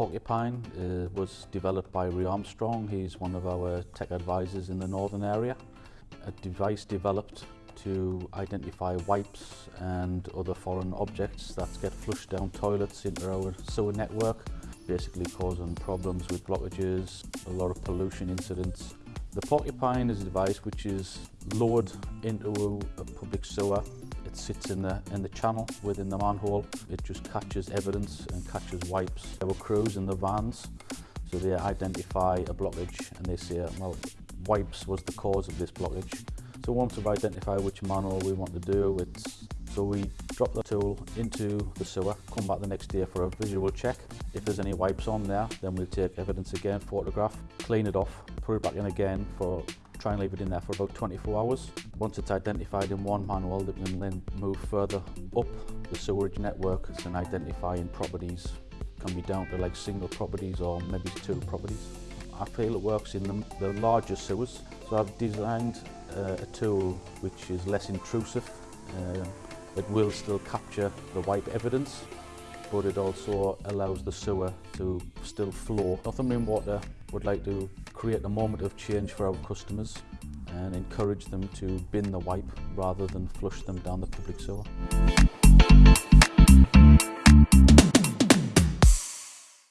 Porcupine uh, was developed by Ray Armstrong. He's one of our tech advisors in the northern area. A device developed to identify wipes and other foreign objects that get flushed down toilets into our sewer network, basically causing problems with blockages, a lot of pollution incidents. The Porcupine is a device which is lowered into a public sewer It sits in the, in the channel within the manhole. It just catches evidence and catches wipes. There were crews in the vans, so they identify a blockage and they say, well, wipes was the cause of this blockage. So once we've identified which manhole we want to do, it's so we drop the tool into the sewer, come back the next day for a visual check. If there's any wipes on there, then we'll take evidence again, photograph, clean it off, put it back in again for try and leave it in there for about 24 hours. Once it's identified in one manhole, it can then move further up the sewerage network and identifying properties. can be down to like single properties or maybe two properties. I feel it works in the, the larger sewers. So I've designed uh, a tool which is less intrusive. Uh, it will still capture the wipe evidence but it also allows the sewer to still flow. Northumberland Water would like to create a moment of change for our customers and encourage them to bin the wipe rather than flush them down the public sewer.